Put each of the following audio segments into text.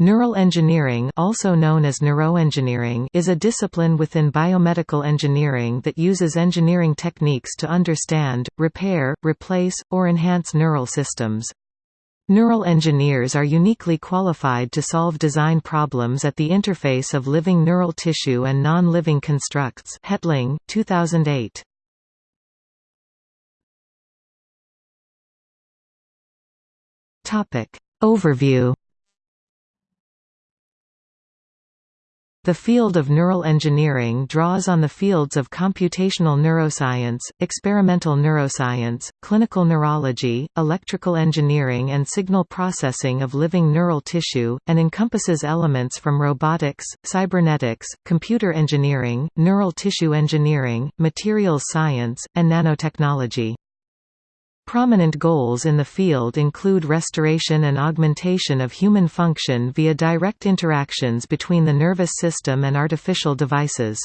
Neural engineering also known as neuroengineering is a discipline within biomedical engineering that uses engineering techniques to understand, repair, replace, or enhance neural systems. Neural engineers are uniquely qualified to solve design problems at the interface of living neural tissue and non-living constructs Hetling, 2008. Overview The field of neural engineering draws on the fields of computational neuroscience, experimental neuroscience, clinical neurology, electrical engineering and signal processing of living neural tissue, and encompasses elements from robotics, cybernetics, computer engineering, neural tissue engineering, materials science, and nanotechnology. Prominent goals in the field include restoration and augmentation of human function via direct interactions between the nervous system and artificial devices.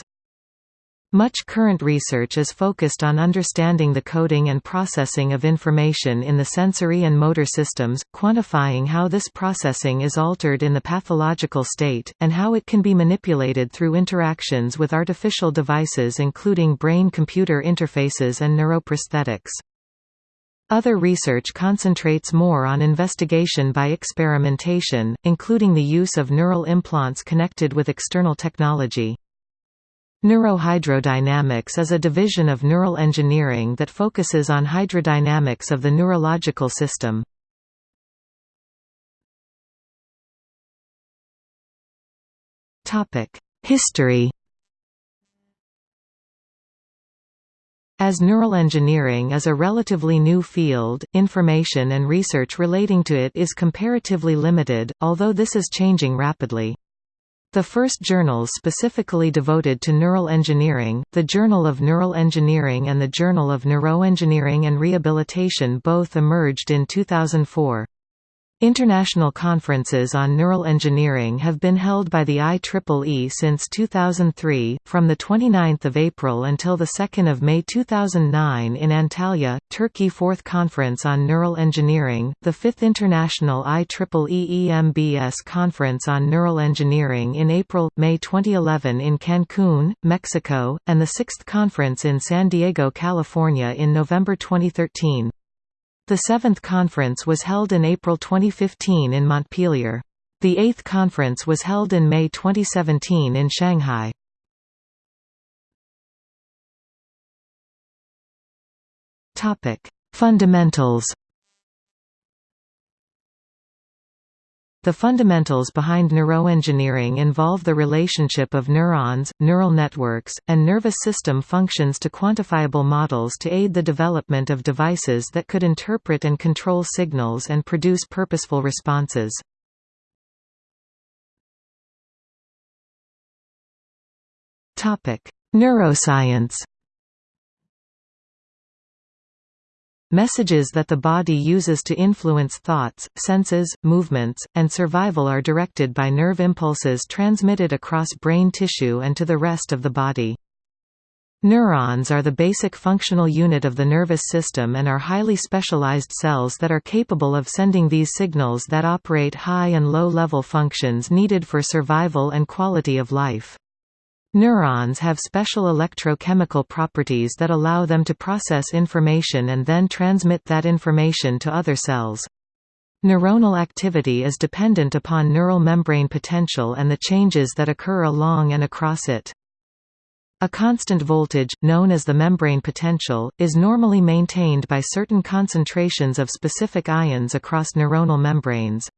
Much current research is focused on understanding the coding and processing of information in the sensory and motor systems, quantifying how this processing is altered in the pathological state, and how it can be manipulated through interactions with artificial devices including brain-computer interfaces and neuroprosthetics. Other research concentrates more on investigation by experimentation, including the use of neural implants connected with external technology. Neurohydrodynamics is a division of neural engineering that focuses on hydrodynamics of the neurological system. History As neural engineering is a relatively new field, information and research relating to it is comparatively limited, although this is changing rapidly. The first journals specifically devoted to neural engineering, the Journal of Neural Engineering and the Journal of Neuroengineering and Rehabilitation both emerged in 2004. International conferences on neural engineering have been held by the IEEE since 2003, from 29 April until 2 May 2009 in Antalya, Turkey Fourth Conference on Neural Engineering, the Fifth International IEEE EMBS Conference on Neural Engineering in April, May 2011 in Cancun, Mexico, and the Sixth Conference in San Diego, California in November 2013. The seventh conference was held in April 2015 in Montpellier. The eighth conference was held in May 2017 in Shanghai. Fundamentals The fundamentals behind neuroengineering involve the relationship of neurons, neural networks, and nervous system functions to quantifiable models to aid the development of devices that could interpret and control signals and produce purposeful responses. Neuroscience Messages that the body uses to influence thoughts, senses, movements, and survival are directed by nerve impulses transmitted across brain tissue and to the rest of the body. Neurons are the basic functional unit of the nervous system and are highly specialized cells that are capable of sending these signals that operate high and low-level functions needed for survival and quality of life. Neurons have special electrochemical properties that allow them to process information and then transmit that information to other cells. Neuronal activity is dependent upon neural membrane potential and the changes that occur along and across it. A constant voltage, known as the membrane potential, is normally maintained by certain concentrations of specific ions across neuronal membranes.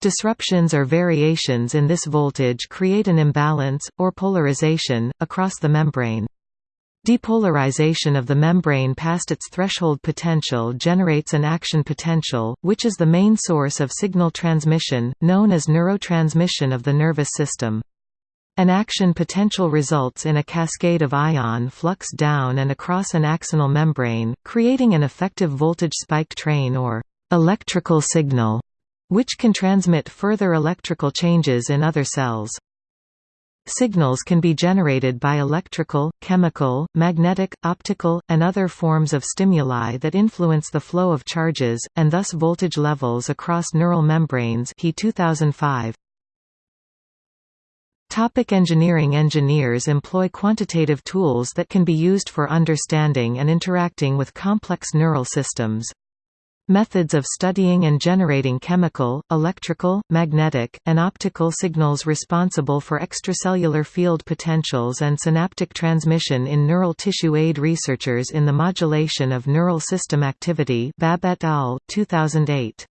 Disruptions or variations in this voltage create an imbalance, or polarization, across the membrane. Depolarization of the membrane past its threshold potential generates an action potential, which is the main source of signal transmission, known as neurotransmission of the nervous system. An action potential results in a cascade of ion flux down and across an axonal membrane, creating an effective voltage spike train or electrical signal which can transmit further electrical changes in other cells. Signals can be generated by electrical, chemical, magnetic, optical, and other forms of stimuli that influence the flow of charges, and thus voltage levels across neural membranes he 2005. Topic engineering Engineers employ quantitative tools that can be used for understanding and interacting with complex neural systems. Methods of studying and generating chemical, electrical, magnetic, and optical signals responsible for extracellular field potentials and synaptic transmission in neural tissue aid researchers in the modulation of neural system activity Babb et al., 2008.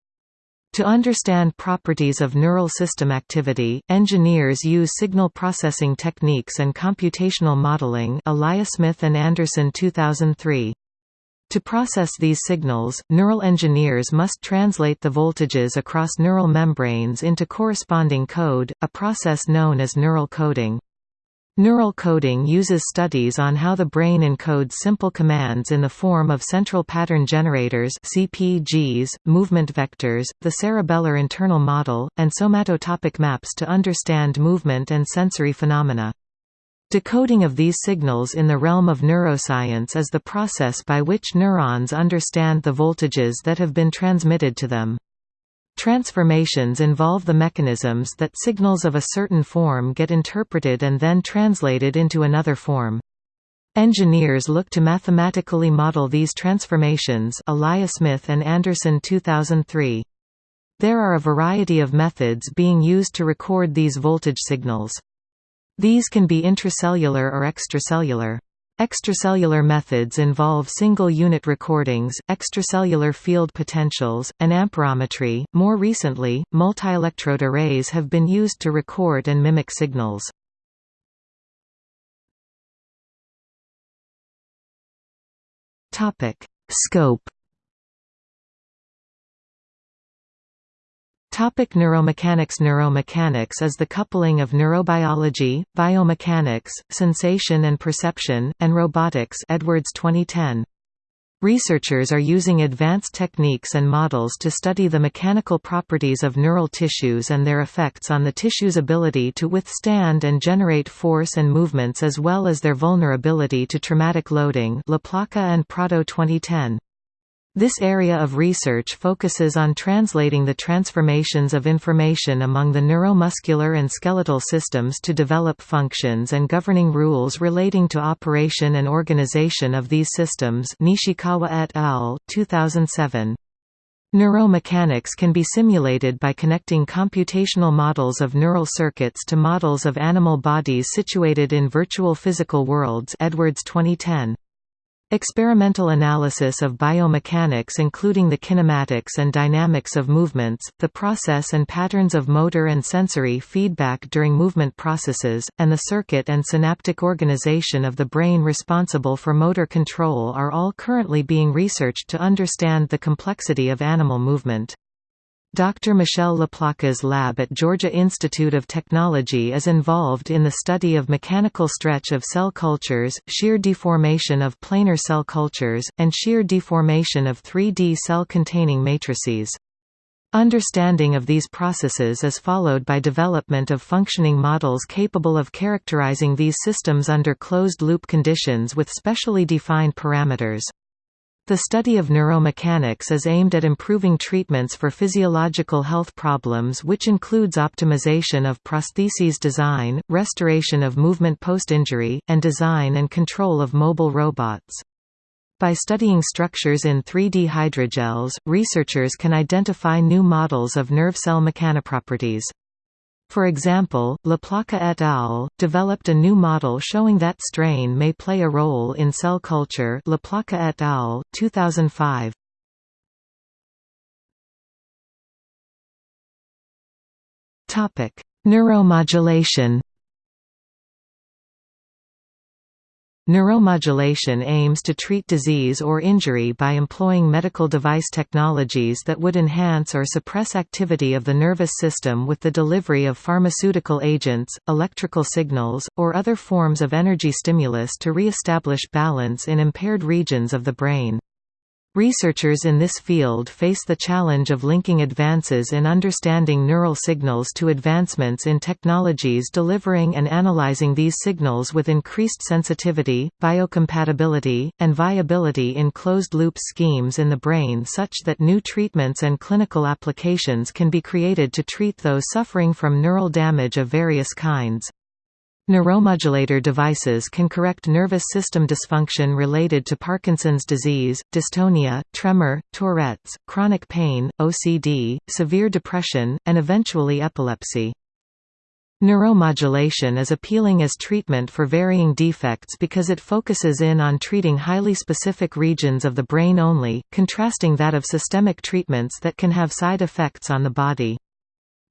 To understand properties of neural system activity, engineers use signal processing techniques and computational modeling Eliasmith and Anderson 2003. To process these signals, neural engineers must translate the voltages across neural membranes into corresponding code, a process known as neural coding. Neural coding uses studies on how the brain encodes simple commands in the form of central pattern generators CPGs, movement vectors, the cerebellar internal model, and somatotopic maps to understand movement and sensory phenomena. Decoding of these signals in the realm of neuroscience is the process by which neurons understand the voltages that have been transmitted to them. Transformations involve the mechanisms that signals of a certain form get interpreted and then translated into another form. Engineers look to mathematically model these transformations Eliasmith and Anderson 2003. There are a variety of methods being used to record these voltage signals. These can be intracellular or extracellular. Extracellular methods involve single-unit recordings, extracellular field potentials, and amperometry. More recently, multi-electrode arrays have been used to record and mimic signals. Topic: Scope Topic neuromechanics Neuromechanics is the coupling of neurobiology, biomechanics, sensation and perception, and robotics Edwards 2010. Researchers are using advanced techniques and models to study the mechanical properties of neural tissues and their effects on the tissue's ability to withstand and generate force and movements as well as their vulnerability to traumatic loading LaPlaca and Prado 2010. This area of research focuses on translating the transformations of information among the neuromuscular and skeletal systems to develop functions and governing rules relating to operation and organization of these systems Nishikawa et al., 2007. Neuromechanics can be simulated by connecting computational models of neural circuits to models of animal bodies situated in virtual physical worlds Edwards 2010. Experimental analysis of biomechanics including the kinematics and dynamics of movements, the process and patterns of motor and sensory feedback during movement processes, and the circuit and synaptic organization of the brain responsible for motor control are all currently being researched to understand the complexity of animal movement. Dr. Michelle Laplaca's lab at Georgia Institute of Technology is involved in the study of mechanical stretch of cell cultures, shear deformation of planar cell cultures, and shear deformation of 3D cell-containing matrices. Understanding of these processes is followed by development of functioning models capable of characterizing these systems under closed-loop conditions with specially defined parameters. The study of neuromechanics is aimed at improving treatments for physiological health problems which includes optimization of prostheses design, restoration of movement post-injury, and design and control of mobile robots. By studying structures in 3D hydrogels, researchers can identify new models of nerve cell mechanoproperties. For example, Laplaca et al. developed a new model showing that strain may play a role in cell culture Laplaca et al., 2005. Neuromodulation Neuromodulation aims to treat disease or injury by employing medical device technologies that would enhance or suppress activity of the nervous system with the delivery of pharmaceutical agents, electrical signals, or other forms of energy stimulus to re-establish balance in impaired regions of the brain. Researchers in this field face the challenge of linking advances in understanding neural signals to advancements in technologies delivering and analyzing these signals with increased sensitivity, biocompatibility, and viability in closed-loop schemes in the brain such that new treatments and clinical applications can be created to treat those suffering from neural damage of various kinds. Neuromodulator devices can correct nervous system dysfunction related to Parkinson's disease, dystonia, tremor, Tourette's, chronic pain, OCD, severe depression, and eventually epilepsy. Neuromodulation is appealing as treatment for varying defects because it focuses in on treating highly specific regions of the brain only, contrasting that of systemic treatments that can have side effects on the body.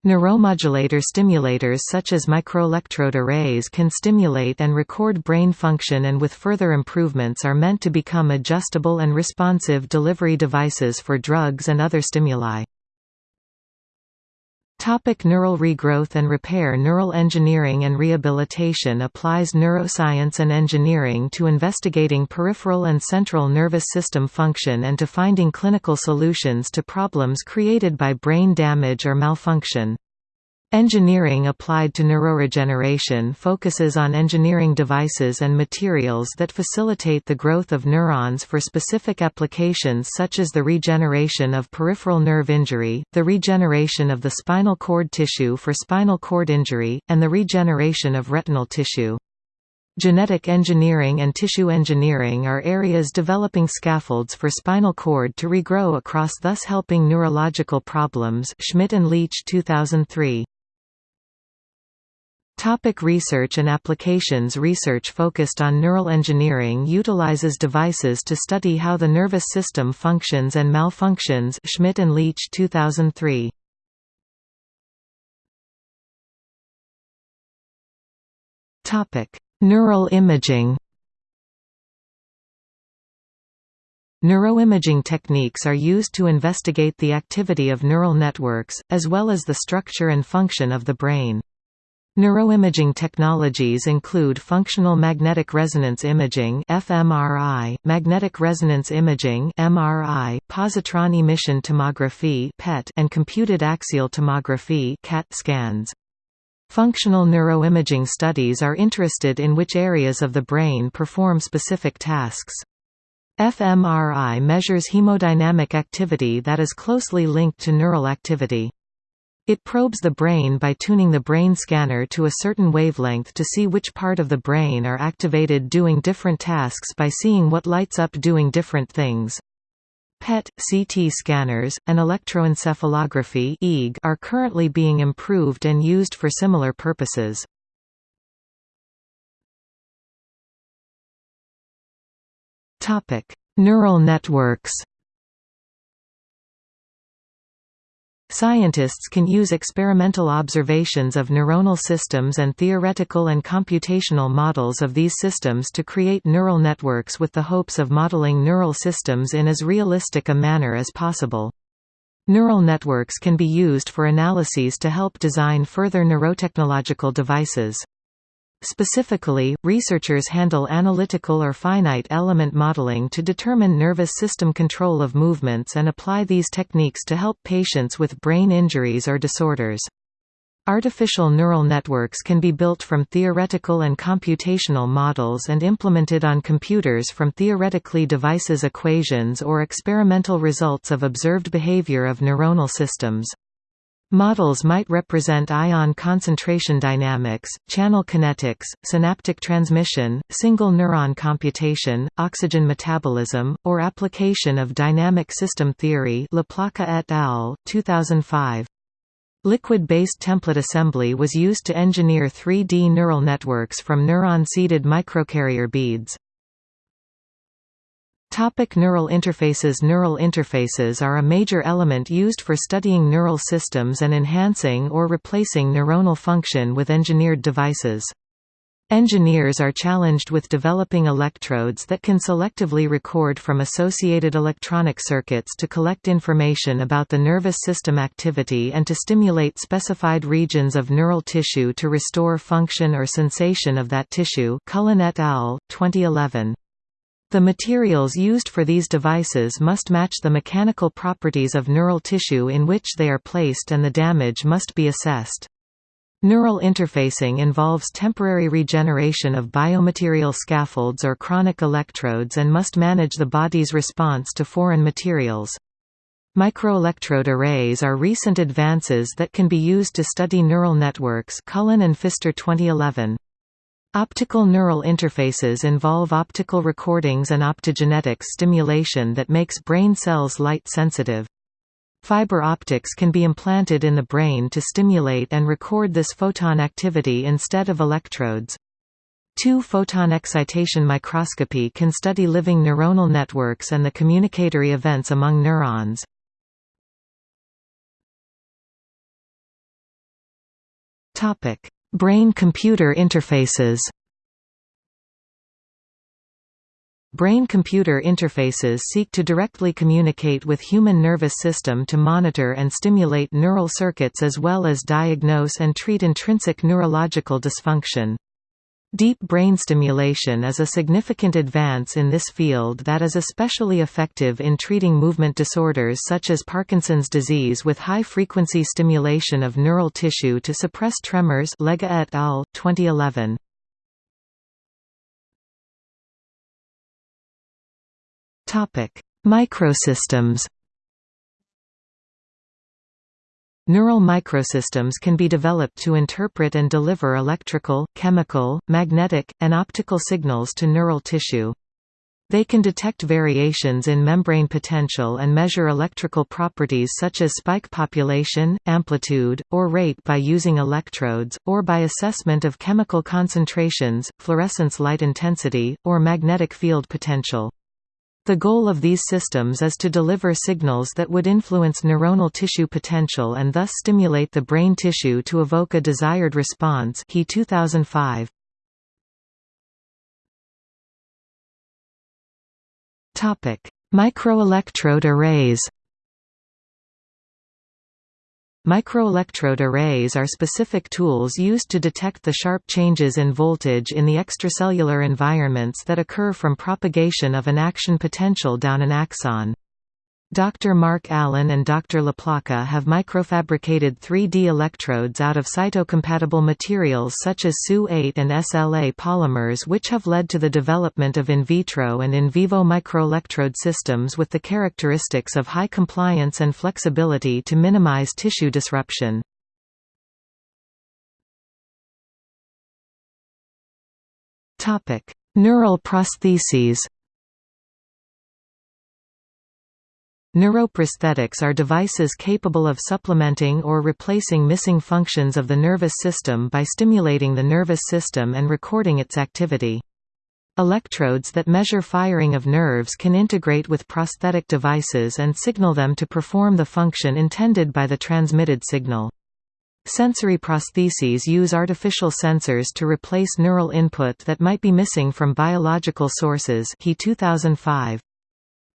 Neuromodulator stimulators such as microelectrode arrays can stimulate and record brain function and with further improvements are meant to become adjustable and responsive delivery devices for drugs and other stimuli. Topic neural regrowth and repair Neural engineering and rehabilitation applies neuroscience and engineering to investigating peripheral and central nervous system function and to finding clinical solutions to problems created by brain damage or malfunction. Engineering applied to neuroregeneration focuses on engineering devices and materials that facilitate the growth of neurons for specific applications such as the regeneration of peripheral nerve injury, the regeneration of the spinal cord tissue for spinal cord injury, and the regeneration of retinal tissue. Genetic engineering and tissue engineering are areas developing scaffolds for spinal cord to regrow across thus helping neurological problems Schmidt and Leach 2003. Topic research and applications Research focused on neural engineering utilizes devices to study how the nervous system functions and malfunctions Schmidt and Leach 2003. Topic: Neural imaging. Neuroimaging techniques are used to investigate the activity of neural networks, as well as the structure and function of the brain. Neuroimaging technologies include functional magnetic resonance imaging (fMRI), magnetic resonance imaging (MRI), positron emission tomography (PET), and computed axial tomography (CAT) scans. Functional neuroimaging studies are interested in which areas of the brain perform specific tasks. fMRI measures hemodynamic activity that is closely linked to neural activity. It probes the brain by tuning the brain scanner to a certain wavelength to see which part of the brain are activated doing different tasks by seeing what lights up doing different things. PET, CT scanners, and electroencephalography are currently being improved and used for similar purposes. Neural networks Scientists can use experimental observations of neuronal systems and theoretical and computational models of these systems to create neural networks with the hopes of modeling neural systems in as realistic a manner as possible. Neural networks can be used for analyses to help design further neurotechnological devices. Specifically, researchers handle analytical or finite element modeling to determine nervous system control of movements and apply these techniques to help patients with brain injuries or disorders. Artificial neural networks can be built from theoretical and computational models and implemented on computers from theoretically devices equations or experimental results of observed behavior of neuronal systems. Models might represent ion concentration dynamics, channel kinetics, synaptic transmission, single neuron computation, oxygen metabolism, or application of dynamic system theory LaPlaca et al., 2005. Liquid-based template assembly was used to engineer 3D neural networks from neuron-seeded microcarrier beads. Topic neural interfaces Neural interfaces are a major element used for studying neural systems and enhancing or replacing neuronal function with engineered devices. Engineers are challenged with developing electrodes that can selectively record from associated electronic circuits to collect information about the nervous system activity and to stimulate specified regions of neural tissue to restore function or sensation of that tissue Cullen et al., 2011. The materials used for these devices must match the mechanical properties of neural tissue in which they are placed and the damage must be assessed. Neural interfacing involves temporary regeneration of biomaterial scaffolds or chronic electrodes and must manage the body's response to foreign materials. Microelectrode arrays are recent advances that can be used to study neural networks Cullen and Pfister 2011. Optical neural interfaces involve optical recordings and optogenetic stimulation that makes brain cells light-sensitive. Fiber optics can be implanted in the brain to stimulate and record this photon activity instead of electrodes. Two-photon excitation microscopy can study living neuronal networks and the communicatory events among neurons. Brain-computer interfaces Brain-computer interfaces seek to directly communicate with human nervous system to monitor and stimulate neural circuits as well as diagnose and treat intrinsic neurological dysfunction. Deep brain stimulation is a significant advance in this field that is especially effective in treating movement disorders such as Parkinson's disease with high-frequency stimulation of neural tissue to suppress tremors Lega et al., 2011. Microsystems Neural microsystems can be developed to interpret and deliver electrical, chemical, magnetic, and optical signals to neural tissue. They can detect variations in membrane potential and measure electrical properties such as spike population, amplitude, or rate by using electrodes, or by assessment of chemical concentrations, fluorescence light intensity, or magnetic field potential. The goal of these systems is to deliver signals that would influence neuronal tissue potential and thus stimulate the brain tissue to evoke a desired response he 2005. Microelectrode arrays Microelectrode arrays are specific tools used to detect the sharp changes in voltage in the extracellular environments that occur from propagation of an action potential down an axon. Dr. Mark Allen and Dr. LaPlaca have microfabricated 3D electrodes out of cytocompatible materials such as SU8 and SLA polymers which have led to the development of in vitro and in vivo microelectrode systems with the characteristics of high compliance and flexibility to minimize tissue disruption. Neural prostheses Neuroprosthetics are devices capable of supplementing or replacing missing functions of the nervous system by stimulating the nervous system and recording its activity. Electrodes that measure firing of nerves can integrate with prosthetic devices and signal them to perform the function intended by the transmitted signal. Sensory prostheses use artificial sensors to replace neural input that might be missing from biological sources he 2005.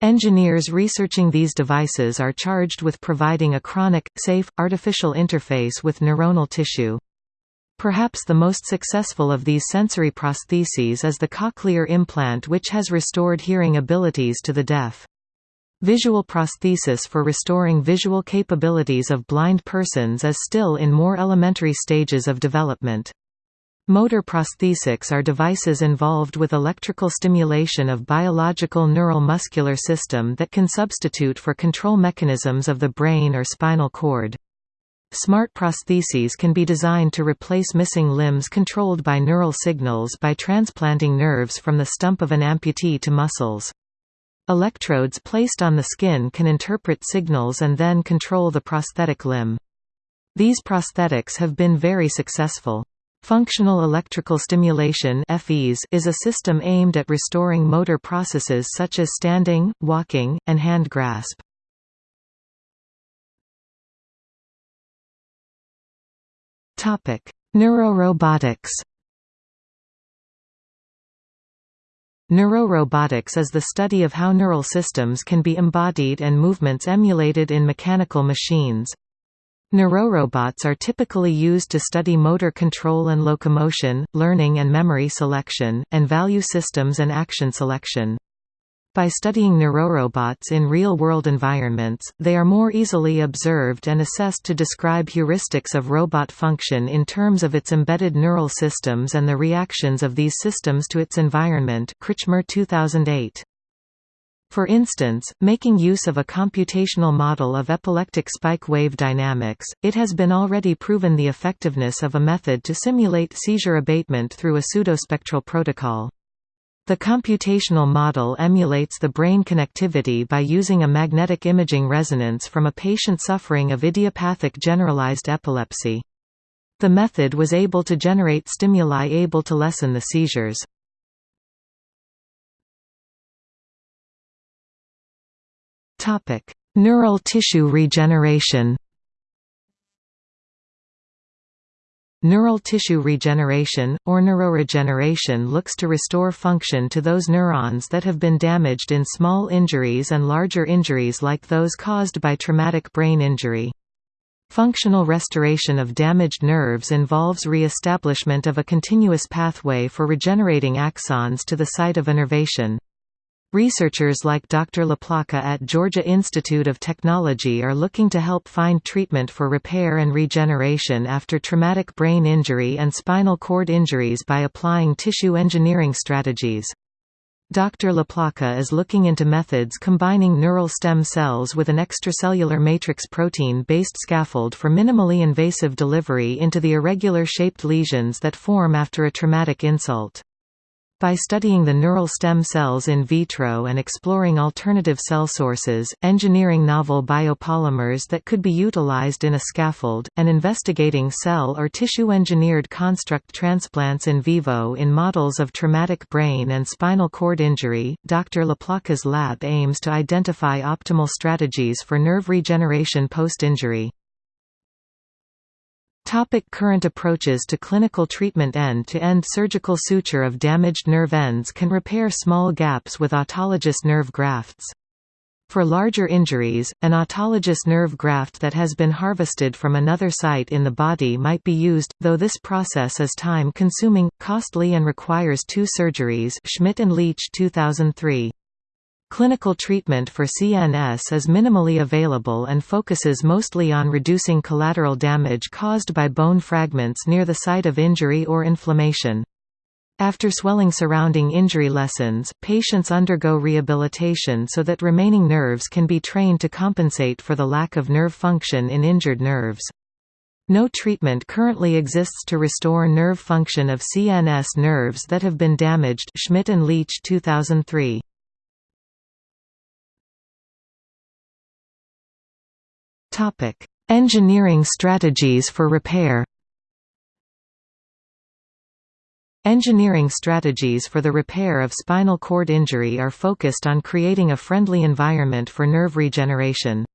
Engineers researching these devices are charged with providing a chronic, safe, artificial interface with neuronal tissue. Perhaps the most successful of these sensory prostheses is the cochlear implant which has restored hearing abilities to the deaf. Visual prosthesis for restoring visual capabilities of blind persons is still in more elementary stages of development. Motor prosthesics are devices involved with electrical stimulation of biological neural muscular system that can substitute for control mechanisms of the brain or spinal cord. Smart prostheses can be designed to replace missing limbs controlled by neural signals by transplanting nerves from the stump of an amputee to muscles. Electrodes placed on the skin can interpret signals and then control the prosthetic limb. These prosthetics have been very successful. Functional electrical stimulation is a system aimed at restoring motor processes such as standing, walking, and hand grasp. Neurorobotics Neurorobotics is the study of how neural systems can be embodied and movements emulated in mechanical machines. Neurorobots are typically used to study motor control and locomotion, learning and memory selection, and value systems and action selection. By studying neurorobots in real-world environments, they are more easily observed and assessed to describe heuristics of robot function in terms of its embedded neural systems and the reactions of these systems to its environment Krichmar 2008. For instance, making use of a computational model of epileptic spike wave dynamics, it has been already proven the effectiveness of a method to simulate seizure abatement through a pseudospectral protocol. The computational model emulates the brain connectivity by using a magnetic imaging resonance from a patient suffering of idiopathic generalized epilepsy. The method was able to generate stimuli able to lessen the seizures. Neural tissue regeneration Neural tissue regeneration, or neuroregeneration looks to restore function to those neurons that have been damaged in small injuries and larger injuries like those caused by traumatic brain injury. Functional restoration of damaged nerves involves re-establishment of a continuous pathway for regenerating axons to the site of innervation. Researchers like Dr. LaPlaca at Georgia Institute of Technology are looking to help find treatment for repair and regeneration after traumatic brain injury and spinal cord injuries by applying tissue engineering strategies. Dr. LaPlaca is looking into methods combining neural stem cells with an extracellular matrix protein-based scaffold for minimally invasive delivery into the irregular-shaped lesions that form after a traumatic insult. By studying the neural stem cells in vitro and exploring alternative cell sources, engineering novel biopolymers that could be utilized in a scaffold, and investigating cell or tissue-engineered construct transplants in vivo in models of traumatic brain and spinal cord injury, Dr. LaPlaca's lab aims to identify optimal strategies for nerve regeneration post-injury. Topic current approaches to clinical treatment End-to-end -end surgical suture of damaged nerve ends can repair small gaps with autologous nerve grafts. For larger injuries, an autologous nerve graft that has been harvested from another site in the body might be used, though this process is time-consuming, costly and requires two surgeries Schmidt and Leach 2003. Clinical treatment for CNS is minimally available and focuses mostly on reducing collateral damage caused by bone fragments near the site of injury or inflammation. After swelling surrounding injury lessens, patients undergo rehabilitation so that remaining nerves can be trained to compensate for the lack of nerve function in injured nerves. No treatment currently exists to restore nerve function of CNS nerves that have been damaged Schmidt and Leach 2003. Topic: Engineering strategies for repair. Engineering strategies for the repair of spinal cord injury are focused on creating a friendly environment for nerve regeneration.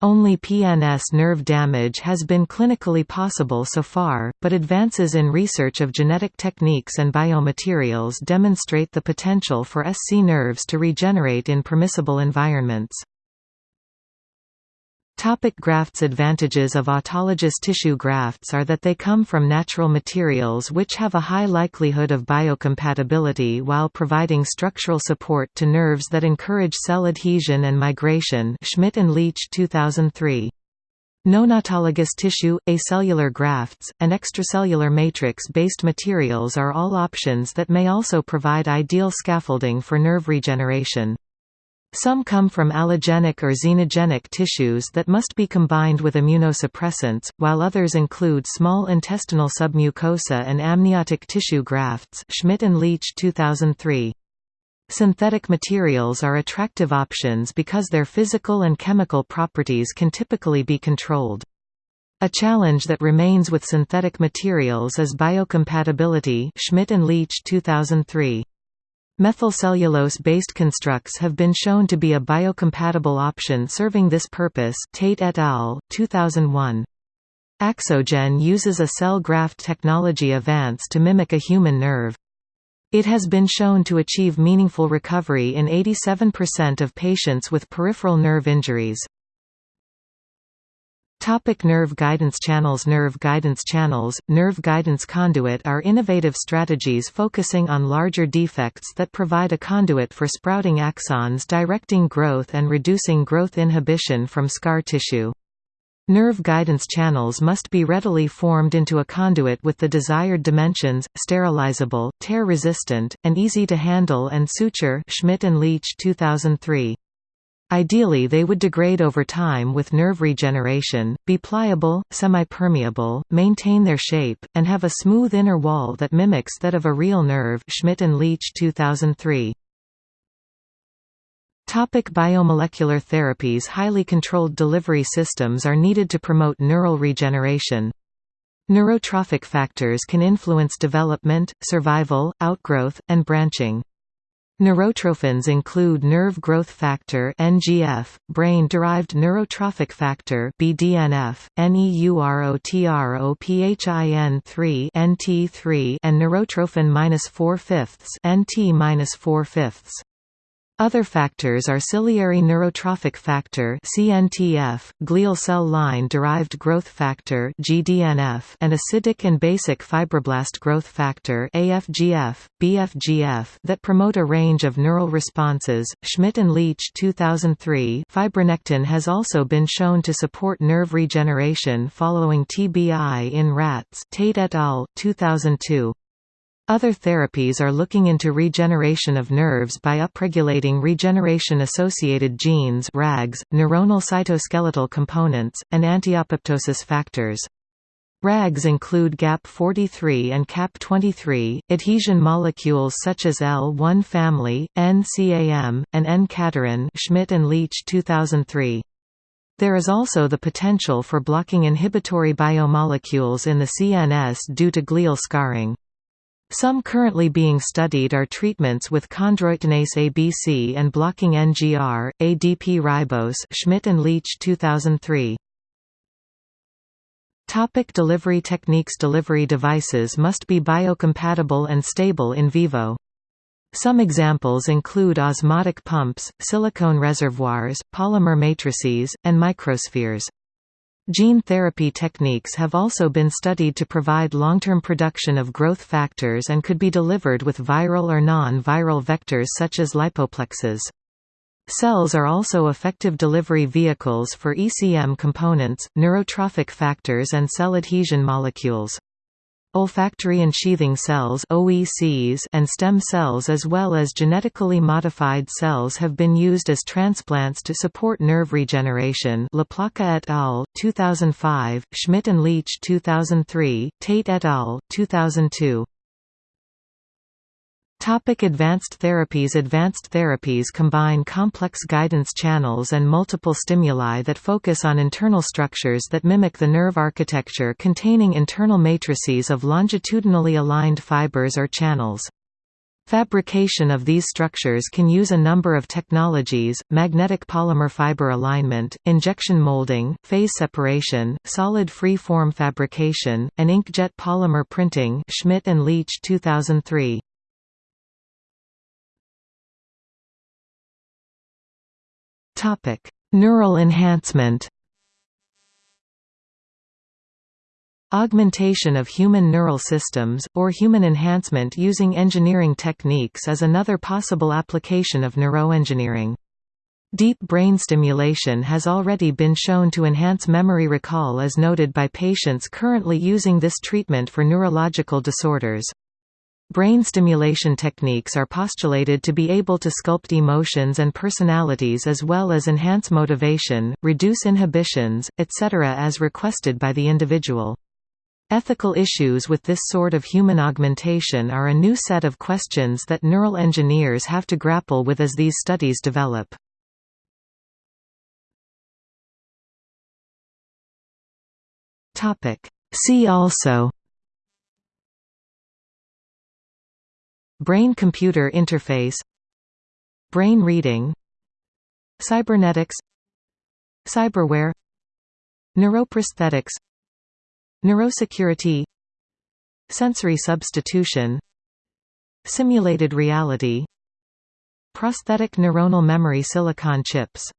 Only PNS nerve damage has been clinically possible so far, but advances in research of genetic techniques and biomaterials demonstrate the potential for SC nerves to regenerate in permissible environments. Topic grafts Advantages of autologous tissue grafts are that they come from natural materials which have a high likelihood of biocompatibility while providing structural support to nerves that encourage cell adhesion and migration Schmidt and Leach 2003. Non-autologous tissue, acellular grafts, and extracellular matrix-based materials are all options that may also provide ideal scaffolding for nerve regeneration. Some come from allogenic or xenogenic tissues that must be combined with immunosuppressants, while others include small intestinal submucosa and amniotic tissue grafts Schmidt and Leach 2003. Synthetic materials are attractive options because their physical and chemical properties can typically be controlled. A challenge that remains with synthetic materials is biocompatibility Schmidt and Leach 2003. Methylcellulose-based constructs have been shown to be a biocompatible option serving this purpose Tate et al., 2001. Axogen uses a cell graft technology advance to mimic a human nerve. It has been shown to achieve meaningful recovery in 87% of patients with peripheral nerve injuries. Topic nerve guidance channels Nerve guidance channels, nerve guidance conduit are innovative strategies focusing on larger defects that provide a conduit for sprouting axons directing growth and reducing growth inhibition from scar tissue. Nerve guidance channels must be readily formed into a conduit with the desired dimensions, sterilizable, tear-resistant, and easy to handle and suture Schmidt and Leach 2003. Ideally they would degrade over time with nerve regeneration, be pliable, semi-permeable, maintain their shape, and have a smooth inner wall that mimics that of a real nerve Schmidt and Leach 2003. Topic biomolecular therapies Highly controlled delivery systems are needed to promote neural regeneration. Neurotrophic factors can influence development, survival, outgrowth, and branching. Neurotrophins include nerve growth factor (NGF), brain-derived neurotrophic factor (BDNF), NEUROTROPHIN3 (NT3), and neurotrophin 4 Other factors are ciliary neurotrophic factor (CNTF), glial cell line-derived growth factor (GDNF), and acidic and basic fibroblast growth factor (AFGF, BFGF) that promote a range of neural responses. Schmidt and Leach 2003. Fibronectin has also been shown to support nerve regeneration following TBI in rats. Tate et al. 2002. Other therapies are looking into regeneration of nerves by upregulating regeneration-associated genes RAGs, neuronal cytoskeletal components, and anti-apoptosis factors. RAGs include GAP43 and CAP23, adhesion molecules such as L1 family, NCAM, and N-cadherin Schmidt and Leach 2003. There is also the potential for blocking inhibitory biomolecules in the CNS due to glial scarring. Some currently being studied are treatments with chondroitinase ABC and blocking NGR, ADP ribose Schmidt and Leach 2003. Topic delivery techniques Delivery devices must be biocompatible and stable in vivo. Some examples include osmotic pumps, silicone reservoirs, polymer matrices, and microspheres. Gene therapy techniques have also been studied to provide long-term production of growth factors and could be delivered with viral or non-viral vectors such as lipoplexes. Cells are also effective delivery vehicles for ECM components, neurotrophic factors and cell adhesion molecules. Olfactory ensheathing cells OECs and stem cells as well as genetically modified cells have been used as transplants to support nerve regeneration LaPlaca et al., 2005, Schmidt and Leach 2003, Tate et al., 2002. Topic advanced therapies Advanced therapies combine complex guidance channels and multiple stimuli that focus on internal structures that mimic the nerve architecture containing internal matrices of longitudinally aligned fibers or channels. Fabrication of these structures can use a number of technologies, magnetic polymer fiber alignment, injection molding, phase separation, solid free-form fabrication, and inkjet polymer printing Schmidt and Leach 2003. Topic: Neural enhancement. Augmentation of human neural systems, or human enhancement using engineering techniques is another possible application of neuroengineering. Deep brain stimulation has already been shown to enhance memory recall as noted by patients currently using this treatment for neurological disorders. Brain stimulation techniques are postulated to be able to sculpt emotions and personalities as well as enhance motivation, reduce inhibitions, etc. as requested by the individual. Ethical issues with this sort of human augmentation are a new set of questions that neural engineers have to grapple with as these studies develop. See also Brain-computer interface Brain reading Cybernetics Cyberware Neuroprosthetics Neurosecurity Sensory substitution Simulated reality Prosthetic neuronal memory silicon chips